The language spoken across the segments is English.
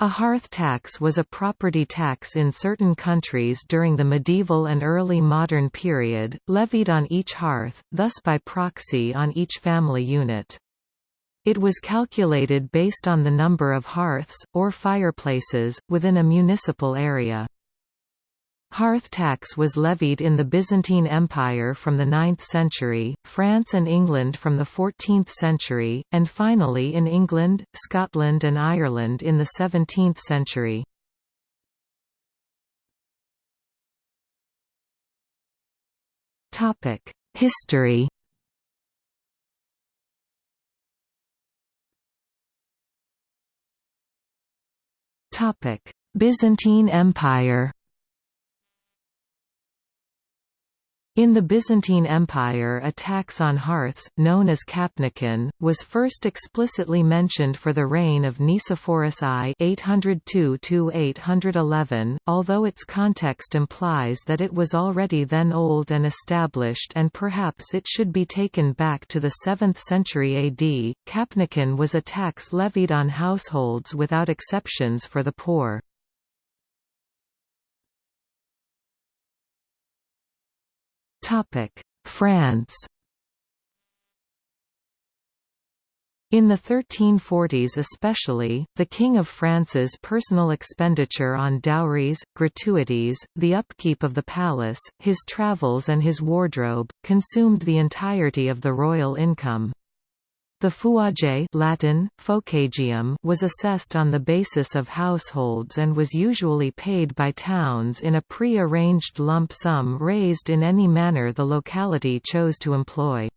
A hearth tax was a property tax in certain countries during the medieval and early modern period, levied on each hearth, thus by proxy on each family unit. It was calculated based on the number of hearths, or fireplaces, within a municipal area. Hearth tax was levied in the Byzantine Empire from the 9th century, France and England from the 14th century, and finally in England, Scotland and Ireland in the 17th century. History Byzantine Empire In the Byzantine Empire a tax on hearths, known as kapnikon, was first explicitly mentioned for the reign of Nicephorus I 802–811, although its context implies that it was already then old and established and perhaps it should be taken back to the 7th century AD. Kapnikon was a tax levied on households without exceptions for the poor. France In the 1340s especially, the King of France's personal expenditure on dowries, gratuities, the upkeep of the palace, his travels and his wardrobe, consumed the entirety of the royal income. The feuage Latin, focagium was assessed on the basis of households and was usually paid by towns in a pre-arranged lump sum raised in any manner the locality chose to employ.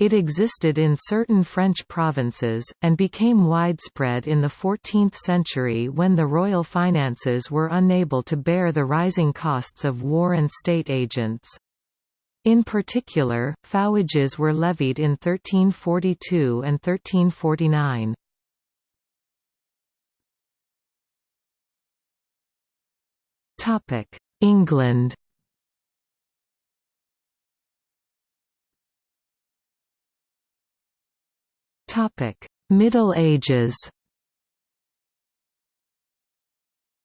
It existed in certain French provinces, and became widespread in the 14th century when the royal finances were unable to bear the rising costs of war and state agents. In particular, feuages were levied in 1342 and 1349. England Middle Ages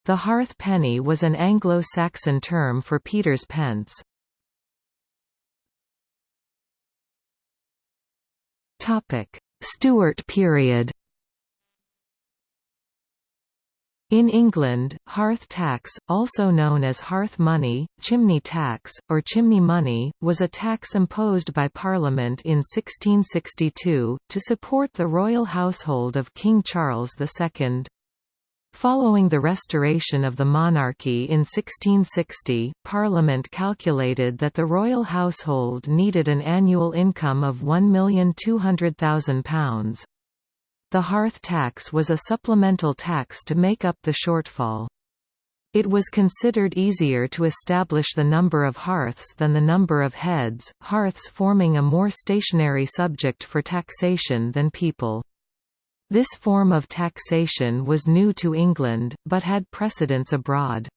The hearth penny was an Anglo-Saxon term for Peter's pence. Stuart period In England, hearth tax, also known as hearth money, chimney tax, or chimney money, was a tax imposed by Parliament in 1662, to support the royal household of King Charles II. Following the restoration of the monarchy in 1660, Parliament calculated that the royal household needed an annual income of £1,200,000. The hearth tax was a supplemental tax to make up the shortfall. It was considered easier to establish the number of hearths than the number of heads, hearths forming a more stationary subject for taxation than people. This form of taxation was new to England, but had precedents abroad.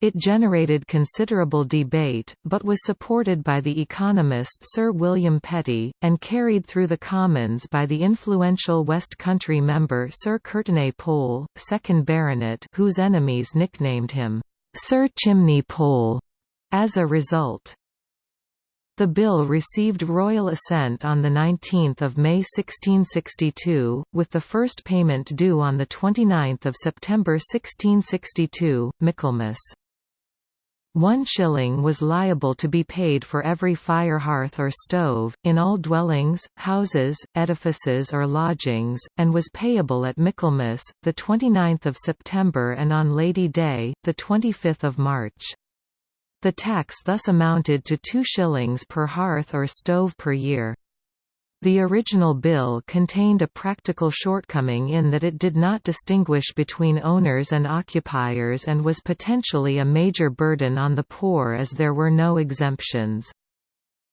It generated considerable debate, but was supported by the economist Sir William Petty, and carried through the Commons by the influential West Country member Sir Courtenay Pole, 2nd Baronet whose enemies nicknamed him, "'Sir Chimney Pole' as a result. The bill received royal assent on 19 May 1662, with the first payment due on 29 September 1662, Michaelmas. One shilling was liable to be paid for every fire hearth or stove, in all dwellings, houses, edifices or lodgings, and was payable at Michaelmas, 29 September and on Lady Day, 25 March. The tax thus amounted to 2 shillings per hearth or stove per year. The original bill contained a practical shortcoming in that it did not distinguish between owners and occupiers and was potentially a major burden on the poor as there were no exemptions.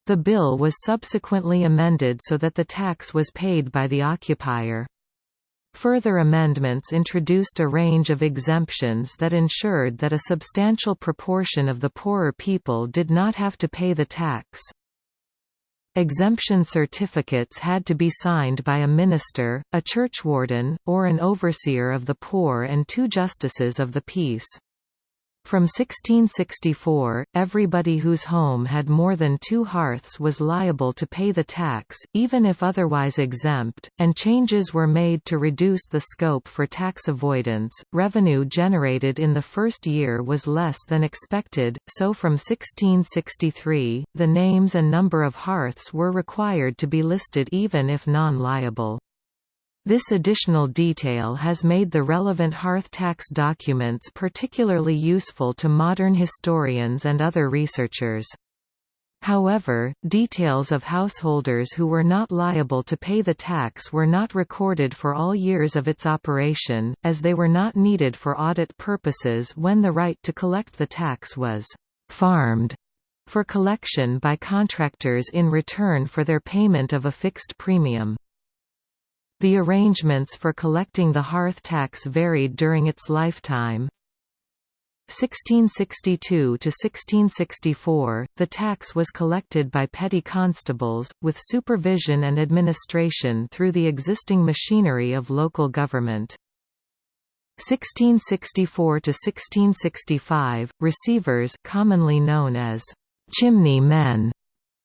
The bill was subsequently amended so that the tax was paid by the occupier. Further amendments introduced a range of exemptions that ensured that a substantial proportion of the poorer people did not have to pay the tax. Exemption certificates had to be signed by a minister, a churchwarden, or an overseer of the poor and two justices of the peace. From 1664, everybody whose home had more than two hearths was liable to pay the tax, even if otherwise exempt, and changes were made to reduce the scope for tax avoidance. Revenue generated in the first year was less than expected, so from 1663, the names and number of hearths were required to be listed even if non-liable. This additional detail has made the relevant hearth tax documents particularly useful to modern historians and other researchers. However, details of householders who were not liable to pay the tax were not recorded for all years of its operation, as they were not needed for audit purposes when the right to collect the tax was «farmed» for collection by contractors in return for their payment of a fixed premium. The arrangements for collecting the hearth tax varied during its lifetime. 1662 to 1664, the tax was collected by petty constables, with supervision and administration through the existing machinery of local government. 1664 to 1665, receivers commonly known as chimney men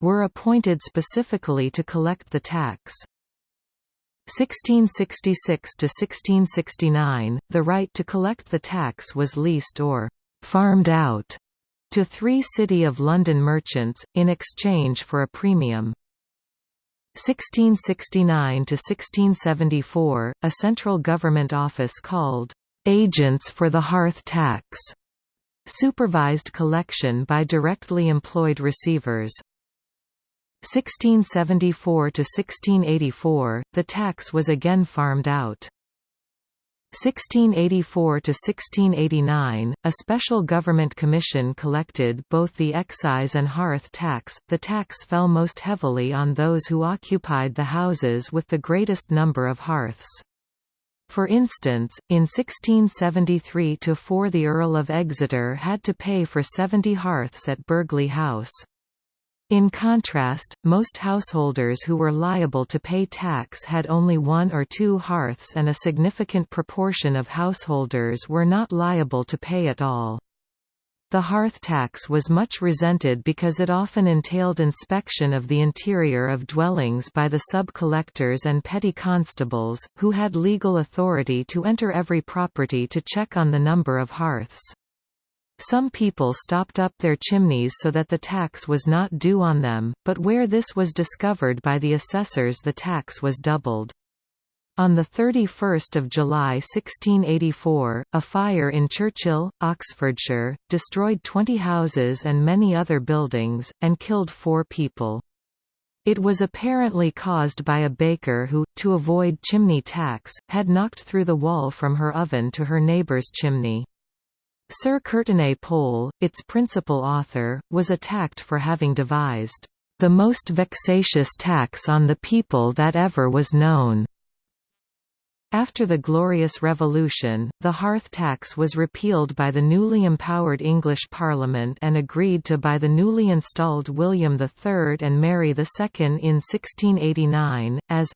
were appointed specifically to collect the tax. 1666 to 1669, the right to collect the tax was leased or farmed out to three City of London merchants, in exchange for a premium. 1669 to 1674, a central government office called Agents for the Hearth Tax supervised collection by directly employed receivers. 1674 to 1684, the tax was again farmed out. 1684 to 1689, a special government commission collected both the excise and hearth tax. The tax fell most heavily on those who occupied the houses with the greatest number of hearths. For instance, in 1673 to 4 the Earl of Exeter had to pay for 70 hearths at Burghley House. In contrast, most householders who were liable to pay tax had only one or two hearths and a significant proportion of householders were not liable to pay at all. The hearth tax was much resented because it often entailed inspection of the interior of dwellings by the sub-collectors and petty constables, who had legal authority to enter every property to check on the number of hearths. Some people stopped up their chimneys so that the tax was not due on them, but where this was discovered by the assessors the tax was doubled. On 31 July 1684, a fire in Churchill, Oxfordshire, destroyed 20 houses and many other buildings, and killed four people. It was apparently caused by a baker who, to avoid chimney tax, had knocked through the wall from her oven to her neighbour's chimney. Sir Courtenay Pole, its principal author, was attacked for having devised, "...the most vexatious tax on the people that ever was known." After the Glorious Revolution, the hearth tax was repealed by the newly empowered English Parliament and agreed to by the newly installed William III and Mary II in 1689, as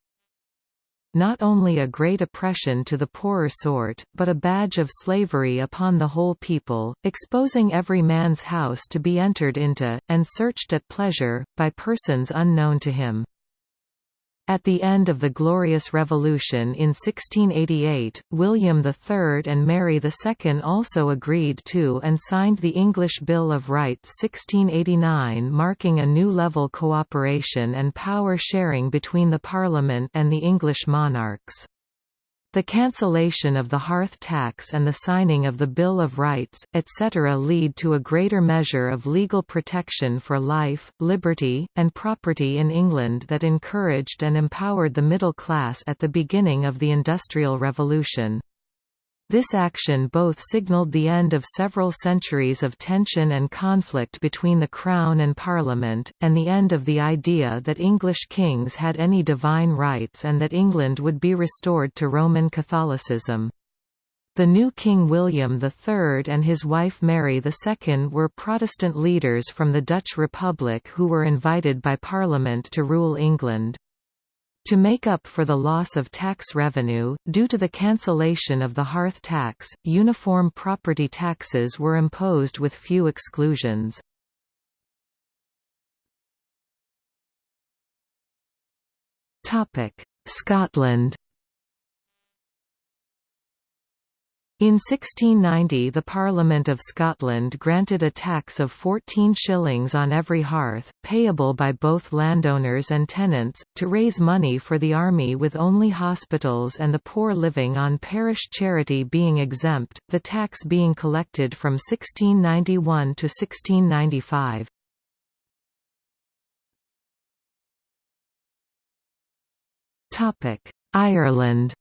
not only a great oppression to the poorer sort, but a badge of slavery upon the whole people, exposing every man's house to be entered into, and searched at pleasure, by persons unknown to him. At the end of the Glorious Revolution in 1688, William III and Mary II also agreed to and signed the English Bill of Rights 1689 marking a new level cooperation and power sharing between the Parliament and the English monarchs. The cancellation of the hearth tax and the signing of the Bill of Rights, etc. lead to a greater measure of legal protection for life, liberty, and property in England that encouraged and empowered the middle class at the beginning of the Industrial Revolution. This action both signalled the end of several centuries of tension and conflict between the Crown and Parliament, and the end of the idea that English kings had any divine rights and that England would be restored to Roman Catholicism. The new King William III and his wife Mary II were Protestant leaders from the Dutch Republic who were invited by Parliament to rule England. To make up for the loss of tax revenue, due to the cancellation of the hearth tax, uniform property taxes were imposed with few exclusions. Scotland In 1690 the Parliament of Scotland granted a tax of 14 shillings on every hearth, payable by both landowners and tenants, to raise money for the army with only hospitals and the poor living on parish charity being exempt, the tax being collected from 1691 to 1695. Ireland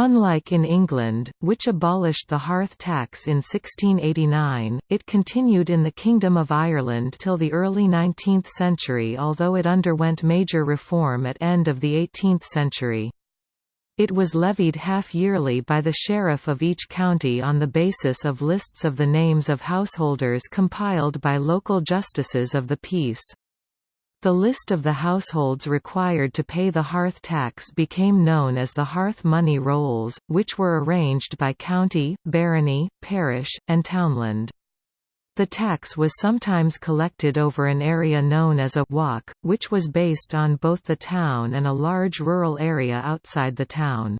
Unlike in England, which abolished the hearth tax in 1689, it continued in the Kingdom of Ireland till the early 19th century although it underwent major reform at end of the 18th century. It was levied half-yearly by the sheriff of each county on the basis of lists of the names of householders compiled by local justices of the peace. The list of the households required to pay the hearth tax became known as the hearth money rolls, which were arranged by county, barony, parish, and townland. The tax was sometimes collected over an area known as a walk, which was based on both the town and a large rural area outside the town.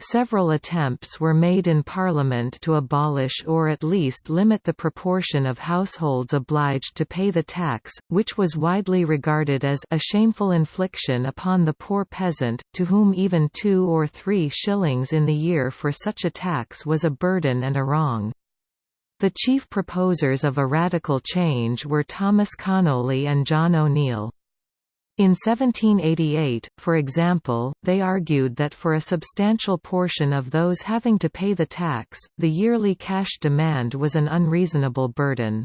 Several attempts were made in Parliament to abolish or at least limit the proportion of households obliged to pay the tax, which was widely regarded as a shameful infliction upon the poor peasant, to whom even two or three shillings in the year for such a tax was a burden and a wrong. The chief proposers of a radical change were Thomas Conolly and John O'Neill. In 1788, for example, they argued that for a substantial portion of those having to pay the tax, the yearly cash demand was an unreasonable burden.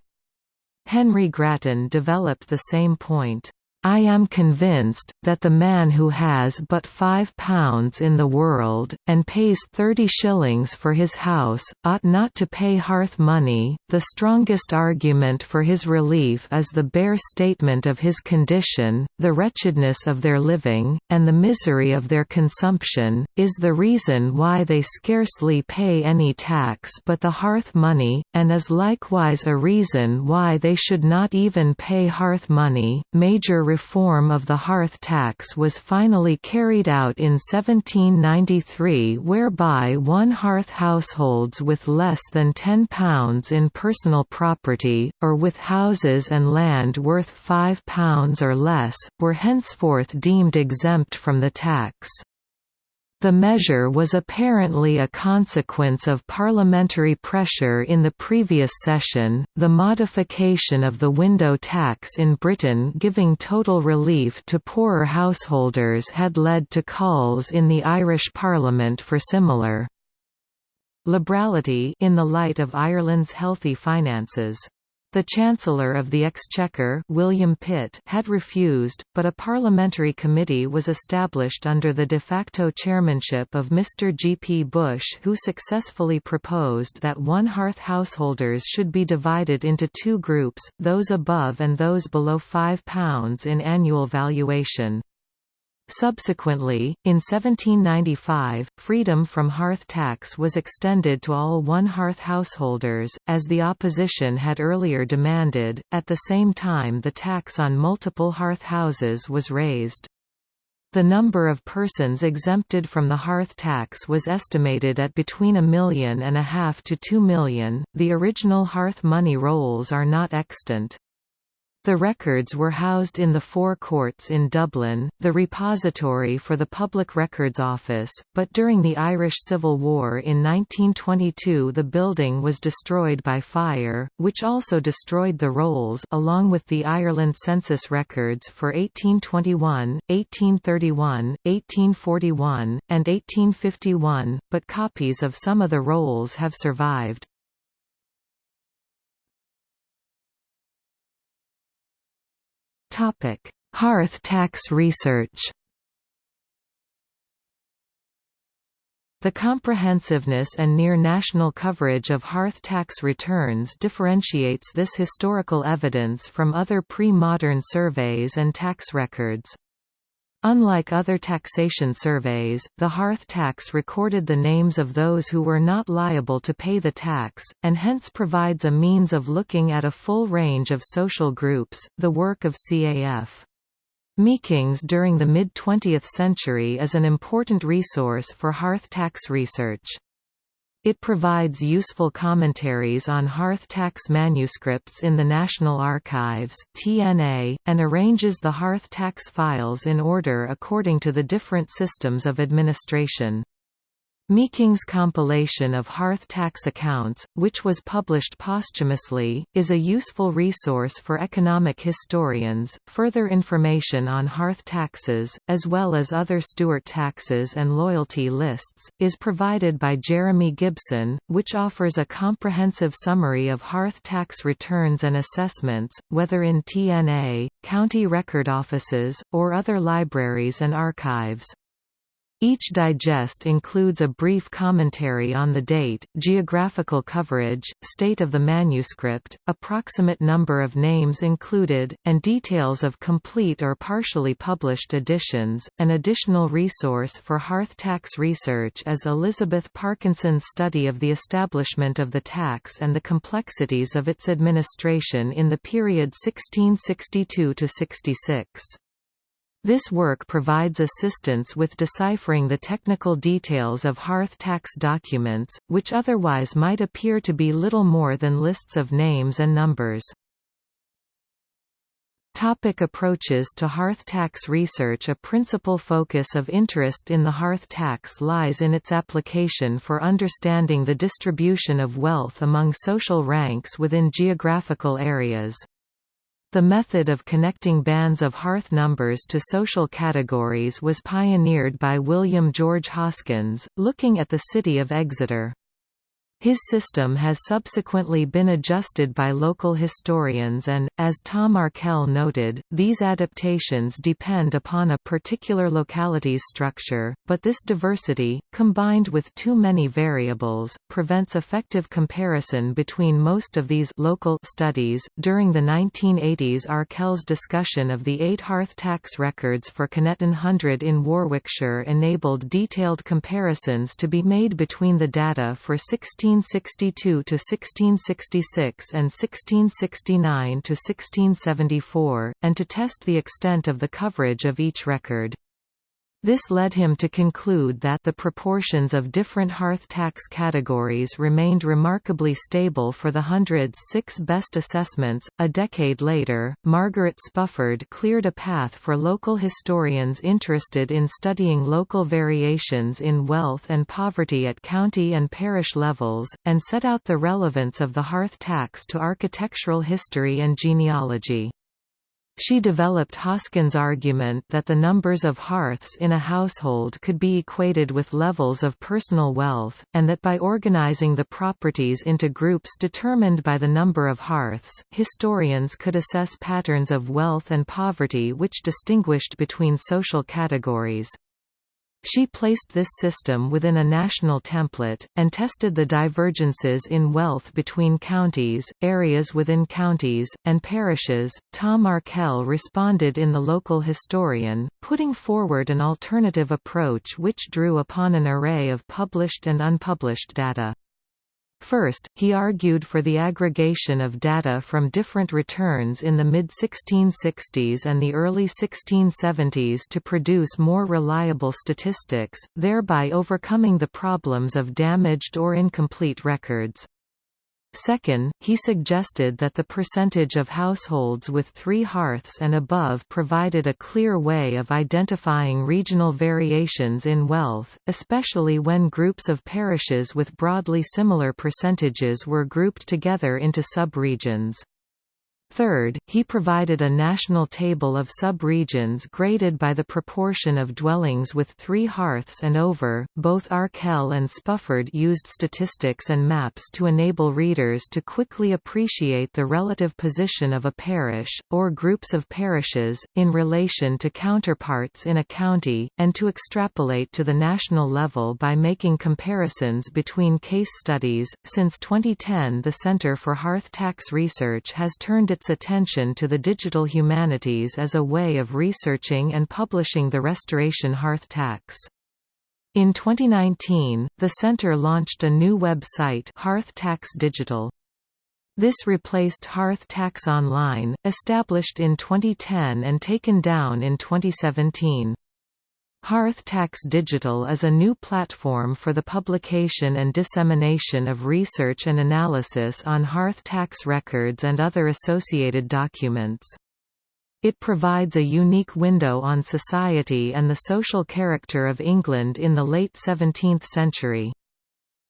Henry Grattan developed the same point. I am convinced, that the man who has but five pounds in the world, and pays thirty shillings for his house, ought not to pay hearth money. The strongest argument for his relief is the bare statement of his condition, the wretchedness of their living, and the misery of their consumption, is the reason why they scarcely pay any tax but the hearth money, and is likewise a reason why they should not even pay hearth money. Major reform of the hearth tax was finally carried out in 1793 whereby one hearth households with less than £10 in personal property, or with houses and land worth £5 or less, were henceforth deemed exempt from the tax. The measure was apparently a consequence of parliamentary pressure in the previous session. The modification of the window tax in Britain giving total relief to poorer householders had led to calls in the Irish Parliament for similar liberality in the light of Ireland's healthy finances. The Chancellor of the Exchequer William Pitt had refused, but a parliamentary committee was established under the de facto chairmanship of Mr. G. P. Bush who successfully proposed that one hearth householders should be divided into two groups, those above and those below £5 in annual valuation. Subsequently, in 1795, freedom from hearth tax was extended to all one-hearth householders, as the opposition had earlier demanded, at the same time the tax on multiple hearth houses was raised. The number of persons exempted from the hearth tax was estimated at between a million and a half to two million. The original hearth money rolls are not extant. The records were housed in the Four Courts in Dublin, the repository for the Public Records Office, but during the Irish Civil War in 1922 the building was destroyed by fire, which also destroyed the rolls along with the Ireland census records for 1821, 1831, 1841, and 1851, but copies of some of the rolls have survived. Topic: Hearth tax research. The comprehensiveness and near-national coverage of hearth tax returns differentiates this historical evidence from other pre-modern surveys and tax records. Unlike other taxation surveys, the hearth tax recorded the names of those who were not liable to pay the tax, and hence provides a means of looking at a full range of social groups, the work of CAF. Meekings during the mid-20th century is an important resource for hearth tax research. It provides useful commentaries on hearth tax manuscripts in the National Archives (TNA) and arranges the hearth tax files in order according to the different systems of administration. Meeking's compilation of hearth tax accounts, which was published posthumously, is a useful resource for economic historians. Further information on hearth taxes, as well as other Stuart taxes and loyalty lists, is provided by Jeremy Gibson, which offers a comprehensive summary of hearth tax returns and assessments, whether in TNA, county record offices, or other libraries and archives. Each digest includes a brief commentary on the date, geographical coverage, state of the manuscript, approximate number of names included, and details of complete or partially published editions. An additional resource for hearth tax research is Elizabeth Parkinson's study of the establishment of the tax and the complexities of its administration in the period 1662 to 66. This work provides assistance with deciphering the technical details of hearth tax documents, which otherwise might appear to be little more than lists of names and numbers. Topic approaches to hearth tax research A principal focus of interest in the hearth tax lies in its application for understanding the distribution of wealth among social ranks within geographical areas. The method of connecting bands of hearth numbers to social categories was pioneered by William George Hoskins, looking at the city of Exeter. His system has subsequently been adjusted by local historians and, as Tom Arkell noted, these adaptations depend upon a particular locality's structure, but this diversity, combined with too many variables, prevents effective comparison between most of these local studies. During the 1980s Arkell's discussion of the eight hearth tax records for Kineton Hundred in Warwickshire enabled detailed comparisons to be made between the data for 16 1662 to 1666 and 1669 to 1674, and to test the extent of the coverage of each record. This led him to conclude that the proportions of different hearth tax categories remained remarkably stable for the hundred's six best assessments. A decade later, Margaret Spufford cleared a path for local historians interested in studying local variations in wealth and poverty at county and parish levels, and set out the relevance of the hearth tax to architectural history and genealogy. She developed Hoskins' argument that the numbers of hearths in a household could be equated with levels of personal wealth, and that by organizing the properties into groups determined by the number of hearths, historians could assess patterns of wealth and poverty which distinguished between social categories. She placed this system within a national template, and tested the divergences in wealth between counties, areas within counties, and parishes. Tom Arkell responded in The Local Historian, putting forward an alternative approach which drew upon an array of published and unpublished data. First, he argued for the aggregation of data from different returns in the mid-1660s and the early 1670s to produce more reliable statistics, thereby overcoming the problems of damaged or incomplete records. Second, he suggested that the percentage of households with three hearths and above provided a clear way of identifying regional variations in wealth, especially when groups of parishes with broadly similar percentages were grouped together into sub-regions. Third, he provided a national table of sub-regions graded by the proportion of dwellings with three hearths and over. Both Arkell and Spufford used statistics and maps to enable readers to quickly appreciate the relative position of a parish, or groups of parishes, in relation to counterparts in a county, and to extrapolate to the national level by making comparisons between case studies. Since 2010, the Center for Hearth Tax Research has turned its its attention to the digital humanities as a way of researching and publishing the restoration hearth tax. In 2019, the center launched a new website Hearth Tax Digital. This replaced Hearth Tax Online, established in 2010 and taken down in 2017. Hearth Tax Digital is a new platform for the publication and dissemination of research and analysis on hearth tax records and other associated documents. It provides a unique window on society and the social character of England in the late 17th century.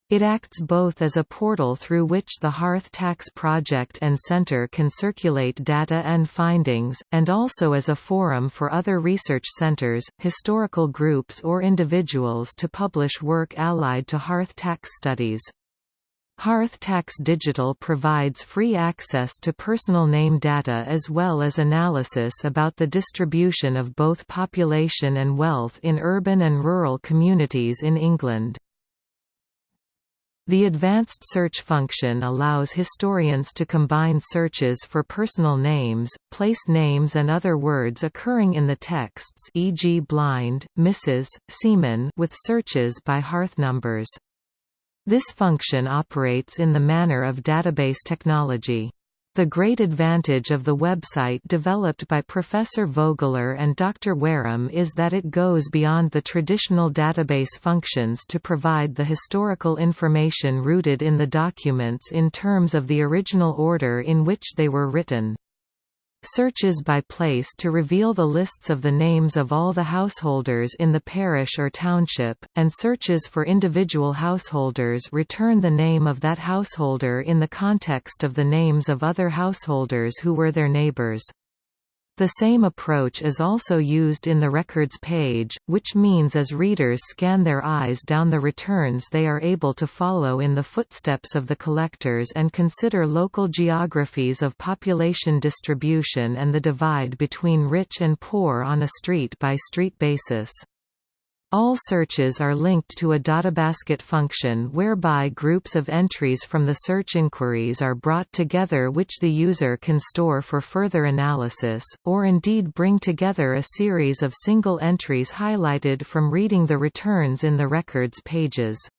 It acts both as a portal through which the Hearth Tax Project and Centre can circulate data and findings, and also as a forum for other research centres, historical groups or individuals to publish work allied to hearth tax studies. Hearth Tax Digital provides free access to personal name data as well as analysis about the distribution of both population and wealth in urban and rural communities in England. The advanced search function allows historians to combine searches for personal names, place names and other words occurring in the texts e.g. blind, Mrs., seaman with searches by hearth numbers. This function operates in the manner of database technology. The great advantage of the website developed by Professor Vogeler and Dr. Wareham is that it goes beyond the traditional database functions to provide the historical information rooted in the documents in terms of the original order in which they were written. Searches by place to reveal the lists of the names of all the householders in the parish or township, and searches for individual householders return the name of that householder in the context of the names of other householders who were their neighbors. The same approach is also used in the records page, which means as readers scan their eyes down the returns they are able to follow in the footsteps of the collectors and consider local geographies of population distribution and the divide between rich and poor on a street-by-street -street basis. All searches are linked to a databasket function whereby groups of entries from the search inquiries are brought together which the user can store for further analysis, or indeed bring together a series of single entries highlighted from reading the returns in the records pages.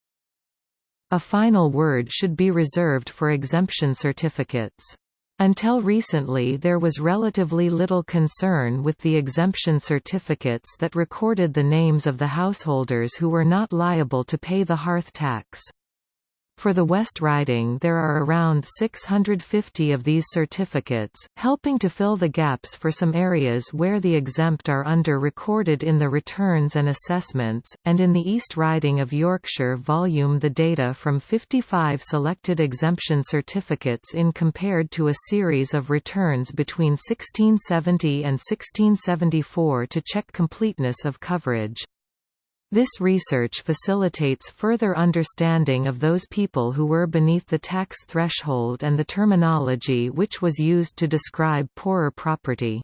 A final word should be reserved for exemption certificates. Until recently there was relatively little concern with the exemption certificates that recorded the names of the householders who were not liable to pay the hearth tax. For the West Riding there are around 650 of these certificates, helping to fill the gaps for some areas where the exempt are under-recorded in the returns and assessments, and in the East Riding of Yorkshire volume the data from 55 selected exemption certificates in compared to a series of returns between 1670 and 1674 to check completeness of coverage. This research facilitates further understanding of those people who were beneath the tax threshold and the terminology which was used to describe poorer property.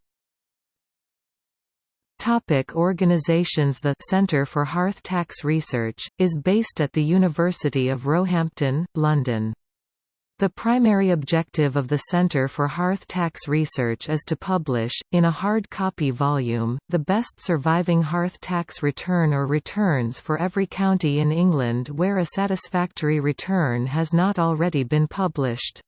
Topic organizations The Centre for Hearth Tax Research, is based at the University of Roehampton, London. The primary objective of the Center for Hearth Tax Research is to publish, in a hard copy volume, the best surviving hearth tax return or returns for every county in England where a satisfactory return has not already been published.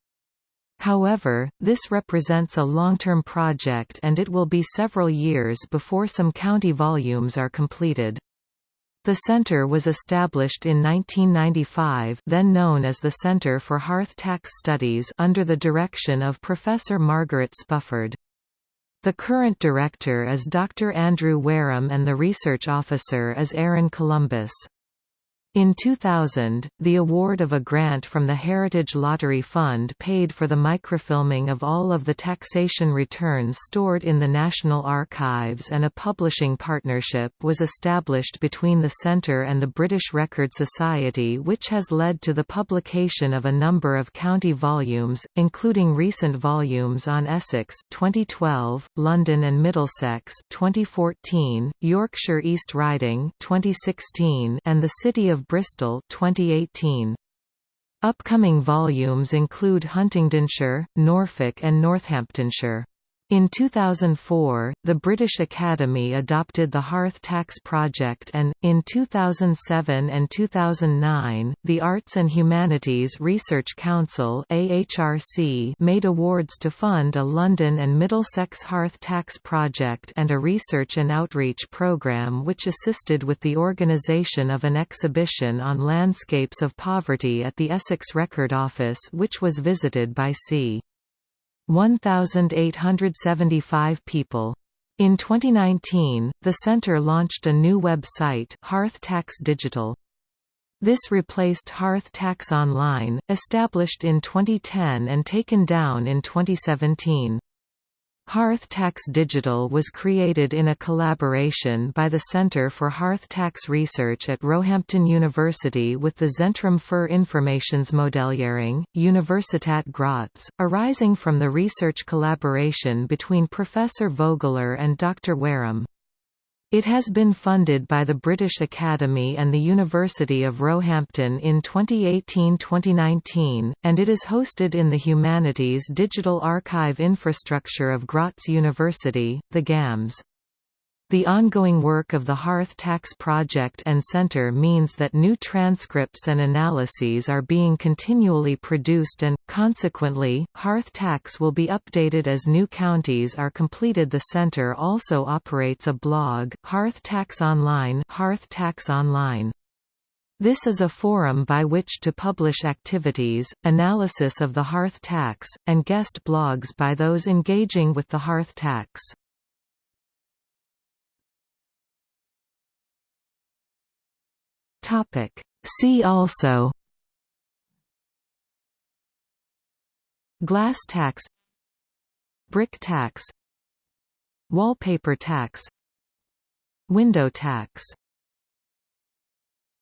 However, this represents a long-term project and it will be several years before some county volumes are completed. The center was established in 1995 then known as the Center for Hearth Tax Studies under the direction of Professor Margaret Spufford. The current director is Dr. Andrew Wareham and the research officer is Aaron Columbus. In 2000, the award of a grant from the Heritage Lottery Fund paid for the microfilming of all of the taxation returns stored in the National Archives and a publishing partnership was established between the Centre and the British Record Society which has led to the publication of a number of county volumes, including recent volumes on Essex 2012, London and Middlesex 2014, Yorkshire East Riding 2016, and the City of Bristol 2018. Upcoming volumes include Huntingdonshire, Norfolk and Northamptonshire. In 2004, the British Academy adopted the Hearth Tax Project and, in 2007 and 2009, the Arts and Humanities Research Council made awards to fund a London and Middlesex Hearth Tax Project and a research and outreach programme which assisted with the organisation of an exhibition on landscapes of poverty at the Essex Record Office which was visited by c. 1,875 people. In 2019, the center launched a new website Hearth Tax Digital. This replaced Hearth Tax Online, established in 2010 and taken down in 2017. Hearth Tax Digital was created in a collaboration by the Centre for Hearth Tax Research at Roehampton University with the Zentrum für Informationsmodellierung, Universität Graz, arising from the research collaboration between Professor Vogeler and Dr. Wareham. It has been funded by the British Academy and the University of Roehampton in 2018–2019, and it is hosted in the Humanities Digital Archive infrastructure of Graz University, the GAMS. The ongoing work of the Hearth Tax Project and Center means that new transcripts and analyses are being continually produced and, consequently, Hearth Tax will be updated as new counties are completed. The Center also operates a blog, Hearth Tax Online, Hearth Tax Online. This is a forum by which to publish activities, analysis of the hearth tax, and guest blogs by those engaging with the hearth tax. Topic. See also Glass tax Brick tax Wallpaper tax Window tax